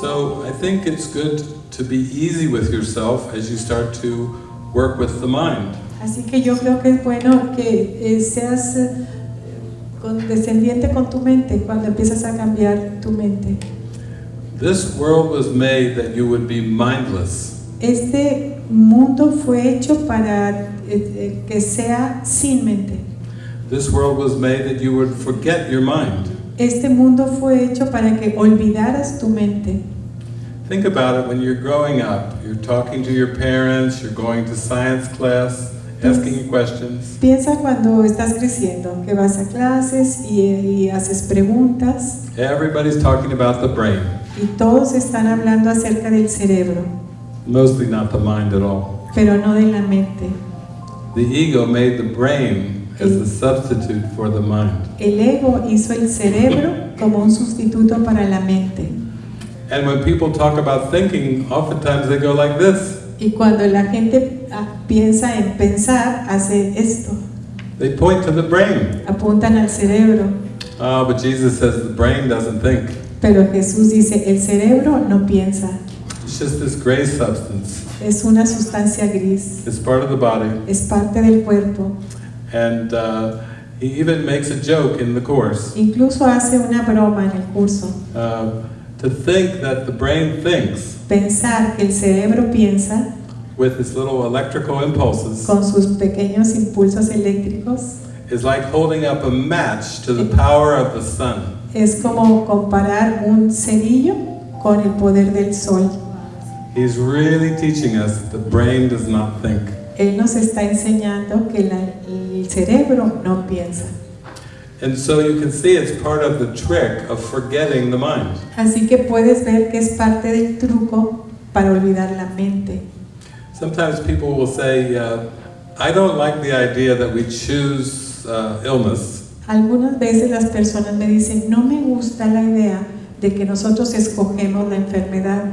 So I think it's good to be easy with yourself as you start to work with the mind. Así que yo creo que es bueno que eh, seas eh, condescendiente con tu mente cuando empiezas a cambiar tu mente. This world was made that you would be mindless. Este mundo fue hecho para eh, que sea sin mente. This world was made that you would forget your mind. Este mundo fue hecho para que olvidaras tu mente. Think about it when you're growing up. You're talking to your parents, you're going to science class, asking questions. Piensa cuando estás creciendo, que vas a clases y, y haces preguntas Everybody's talking about the brain, y todos están hablando acerca del cerebro, mostly not the mind at all. pero no de la mente. The ego made the brain as the substitute for the mind. El ego hizo el cerebro como un sustituto para la mente. And when people talk about thinking, oftentimes they go like this. Y cuando la gente ah, piensa en pensar, hace esto. They point to the brain. Apuntan al cerebro. Oh, but Jesus says the brain doesn't think. Pero Jesús dice, el cerebro no piensa. It's just this gray substance. Es una sustancia gris. It's part of the body. Es parte del cuerpo. And uh, he even makes a joke in the course. Incluso hace una broma en el curso. Uh, to think that the brain thinks Pensar que el cerebro piensa with its little electrical impulses con sus pequeños impulsos eléctricos is like holding up a match to the power of the sun. es como comparar un cerillo con el poder del sol. He's really teaching us that the brain does not think. Él nos está enseñando que la- el cerebro no piensa. And so you can see it's part of the trick of forgetting the mind. Así que puedes ver que es parte del truco para olvidar la mente. Sometimes people will say, uh, I don't like the idea that we choose uh, illness. Algunas veces las personas me dicen, no me gusta la idea de que nosotros escogemos la enfermedad.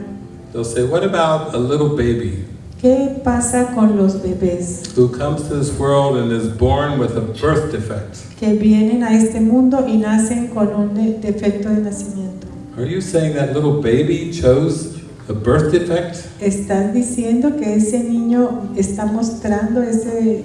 They'll say, What about a little baby ¿Qué pasa con los bebés who comes to this world and is born with a birth defect? que vienen a este mundo y nacen con un de- defecto de nacimiento? Are you saying that little baby chose a birth defect? ¿Estás diciendo que ese niño está mostrando ese...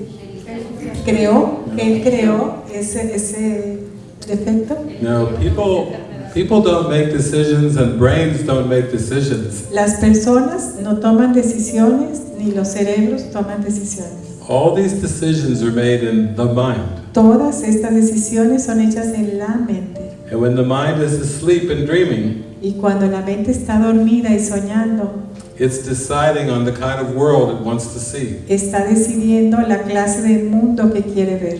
creó, que él creó ese, ese defecto? No, people, people don't make decisions and brains don't make decisions. Las personas no toman decisiones ni los cerebros toman decisiones. All these decisions are made in the mind. Todas estas decisiones son hechas en la mente. And when the mind is asleep and dreaming, Y cuando la mente está dormida y soñando, it's deciding on the kind of world it wants to see. está decidiendo la clase de mundo que quiere ver.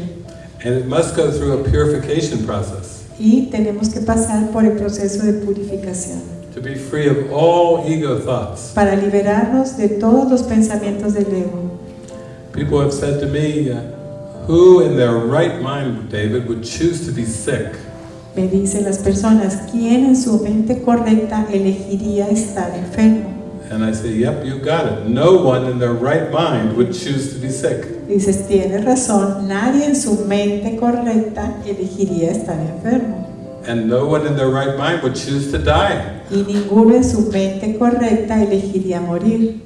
And it must go through a purification process Y tenemos que pasar por el proceso de purificación to be free of all ego thoughts. para liberarnos de todos los pensamientos del ego. People have said to me, uh, who in their right mind, David, would choose to be sick? Me dicen las personas, ¿quién en su mente correcta elegiría estar enfermo? And I say, yep, you got it. No one in their right mind would choose to be sick. Dices, tienes razón, nadie en su mente correcta elegiría estar enfermo. And no one in their right mind would choose to die. Y ninguno en su mente correcta elegiría morir,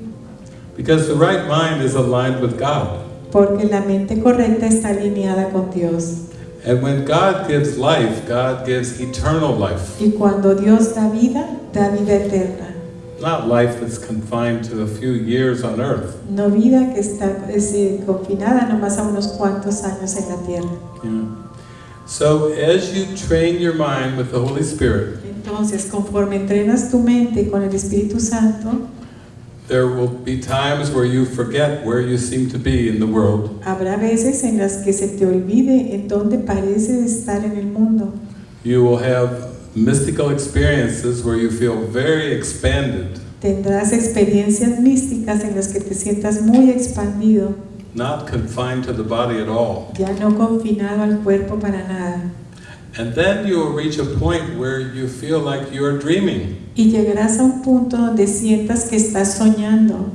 Because the right mind is aligned with God. porque la mente correcta está alineada con Dios. And when God gives life, God gives eternal life. Y cuando Dios da vida, da vida eterna. Not life that's confined to a few years on earth. No vida que está es, eh, confinada nomás a unos cuantos años en la tierra. Yeah. So as you train your mind with the Holy Spirit, Entonces, conforme entrenas tu mente con el Espíritu Santo, there will be times where you forget where you seem to be in the world. habrá veces en las que se te olvide en dónde pareces estar en el mundo. You will have mystical experiences where you feel very expanded, Tendrás experiencias místicas en las que te sientas muy expandido, not confined to the body at all. ya no confinado al cuerpo para nada. And then you will reach a point where you feel like you're dreaming. Y llegarás a un punto donde sientas que estás soñando.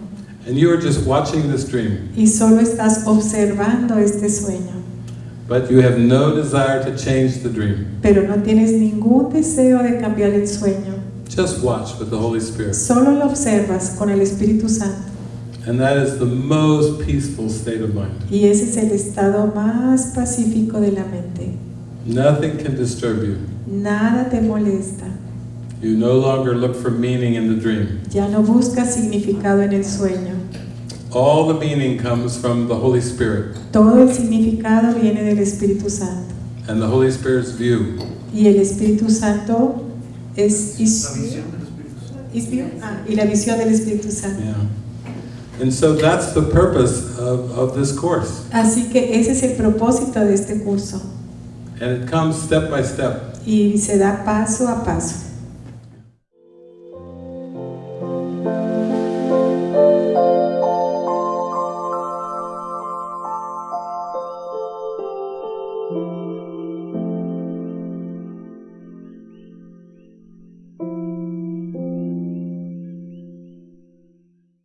And you are just watching this dream, y solo estás observando este sueño, but you have no desire to change the dream. pero no tienes ningún deseo de cambiar el sueño. Just watch with the Holy Spirit. Solo lo observas con el Espíritu Santo. And that is the most peaceful state of mind. Y ese es el estado más pacífico de la mente. Nothing can disturb you. Nada te molesta. You no longer look for meaning in the dream. Ya no buscas significado en el sueño. All the meaning comes from the Holy Spirit Todo el significado viene del Espíritu Santo. and the Holy Spirit's view. Y el Espíritu Santo es... is- La visión del Espíritu Santo. is view? Ah, y la visión del Espíritu Santo. Yeah. And so that's the purpose of, of this course. Así que ese es el propósito de este curso. And it comes step by step. Y se da paso a paso.